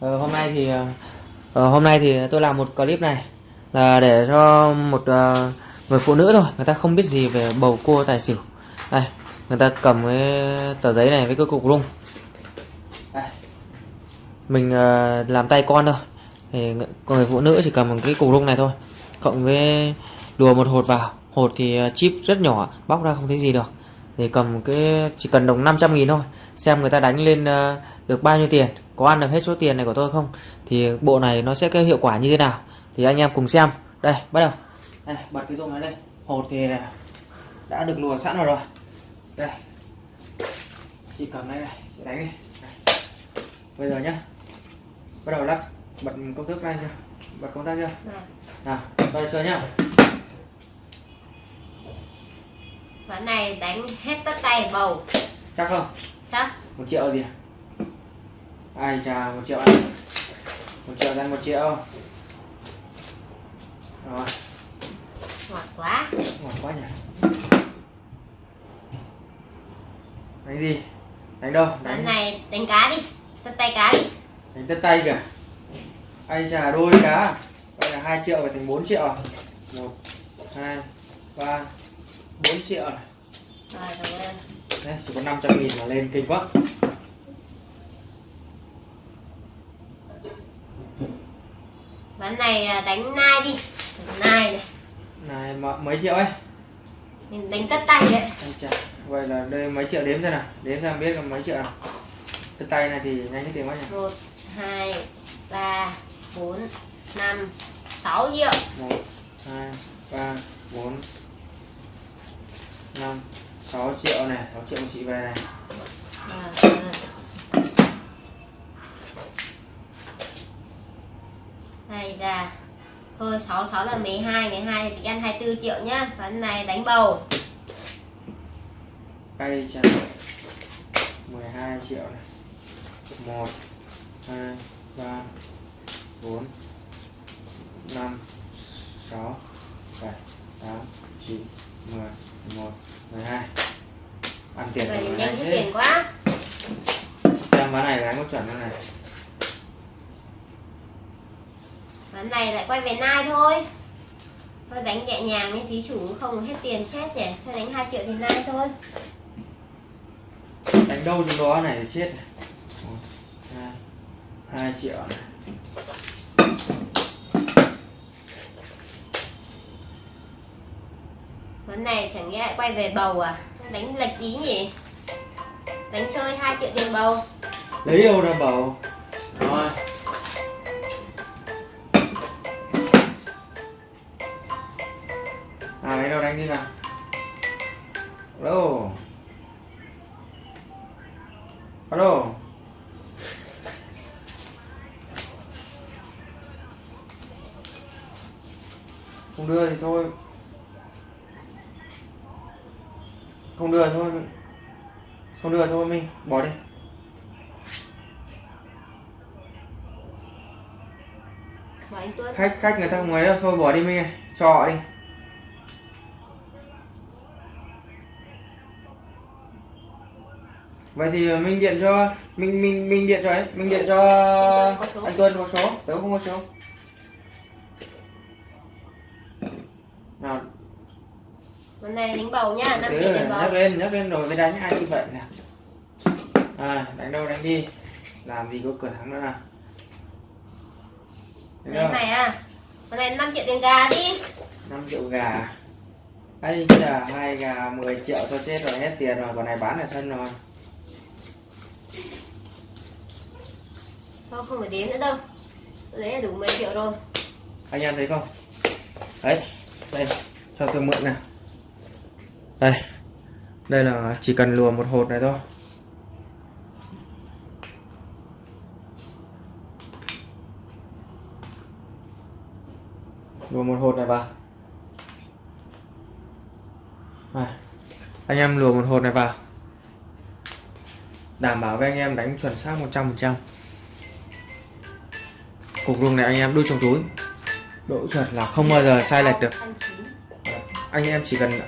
Ờ, hôm nay thì ờ, ờ, hôm nay thì tôi làm một clip này là để cho một uh, người phụ nữ thôi người ta không biết gì về bầu cua tài xỉu. Đây người ta cầm cái tờ giấy này với cái cục rung. Đây. mình uh, làm tay con thôi. Thì người- phụ nữ chỉ cầm một cái cục rung này thôi cộng với đùa một hột vào. Hột thì chip rất nhỏ bóc ra không thấy gì được thì cầm cái chỉ cần đồng 500 nghìn thôi. Xem người ta đánh lên ờ, được bao nhiêu tiền có ăn được hết số tiền này của tôi không. Thì bộ này nó sẽ có hiệu quả như thế nào? Thì anh em cùng xem. Đây bắt đầu. Đây bật cái rung này lên hột thì đã được lùa sẵn rồi rồi. Đây. Chị cầm đây này chị đánh đi. Đây. bây giờ nhá. Bắt đầu lắc bật công thức lên chưa? Bật công tắc chưa? Này, nào tôi chơi nhá ván này đánh hết tất tay bầu. Chắc không? Chắc. Một triệu gì à? ai chà một triệu ăn một triệu ăn một triệu. Rồi. Ngọt quá. Ngọt quá nhỉ? Đánh gì? Đánh đâu? Ván đánh này đánh cá đi. Tất tay cá đi. Đánh tất tay kìa. Ai chà đôi cá. Vậy là hai triệu phải thành 4 triệu. À? một hai ba bốn triệu này. Đấy, chỉ có 500 nghìn mà lên kinh quá. Ván này à, đánh nai đi. Nai này. Này mà mấy triệu ấy? Mình đánh tất tay đấy vậy là đây mấy triệu đếm xem nào. Đếm xem biết là mấy triệu nào. Tất tay này thì nhanh cái tiền quá nhỉ. Một hai ba bốn năm sáu triệu. Một hai ba bốn năm sáu triệu này sáu triệu của chị về này. Cảm ơn. này ra thôi 6 6 là 12 12 thì tính ăn 24 triệu nhá. Ván này đánh bầu. Cây chà 12 triệu này. một hai ba bốn năm sáu bảy tám chín mười một mười hai. Ăn tiền rồi nhanh cái tiền quá. Xem ván này đánh có chuẩn không này? Ván này lại quay về nai thôi. Thôi đánh nhẹ nhàng như thí chủ không hết tiền chết nhỉ? Thôi đánh 2 triệu thì nai thôi. Đánh đâu trong đó này chết này. Một hai hai triệu này ván này chẳng nhẽ lại quay về bầu à? Đánh lệch tí nhỉ? Đánh chơi 2 triệu tiền bầu. Lấy đâu ra bầu? Rồi. À lấy đâu đánh đi nào? Alo alo không đưa thì thôi. Không đưa thôi. Không đưa thôi mình bỏ đi. Khách khách người ta không ngoài đâu. Thôi bỏ đi mình ơi. Cho đi. Vậy thì mình điện cho mình mình mình điện cho ấy. Mình điện cho Anh Tuấn có số. tớ không có số. Nào ván này đánh bầu nhá 5 tớ triệu tiền bầu. nhắc lên nhắc lên rồi mới đánh ai như vậy nè à đánh đâu đánh đi. Làm gì có cửa thắng nữa nào. Chưa? này à Con này 5 triệu tiền gà đi. 5 triệu gà. Ấy chà hai gà 10 triệu cho chết rồi hết tiền rồi còn này bán ở thân rồi. Thôi không phải đếm nữa đâu. Đấy là đủ 10 triệu rồi. Anh em thấy không? Đấy đây cho tôi mượn nào đây. Đây là chỉ cần lùa một hột này thôi. Lùa một hột này vào. Này. anh em lùa một hột này vào. Đảm bảo với anh em đánh chuẩn xác 100% cục rung này anh em đút trong túi. Độ chuẩn là không bao giờ sai lệch được. Anh em chỉ cần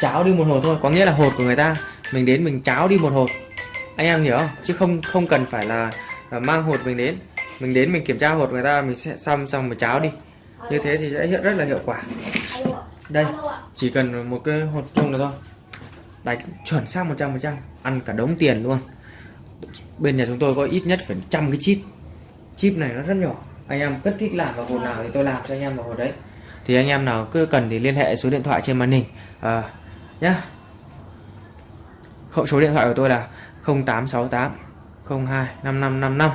cháo đi một hột thôi. Có nghĩa là hột của người ta mình đến mình cháo đi một hột. Anh em hiểu không? Chứ không không cần phải là, là mang hột mình đến. Mình đến mình kiểm tra hột người ta mình sẽ xăm xong mình cháo đi. Như thế thì sẽ hiện rất là hiệu quả. Đây chỉ cần một cái hột chung là thôi. Đánh chuẩn xác 100% ăn cả đống tiền luôn. Bên nhà chúng tôi có ít nhất phải trăm cái chip. Chip này nó rất nhỏ. Anh em cất thích làm vào hột nào thì tôi làm cho anh em vào hột đấy. Thì anh em nào cứ cần thì liên hệ số điện thoại trên màn hình. À, nhá. Khẩu số điện thoại của tôi là 0868 02 5555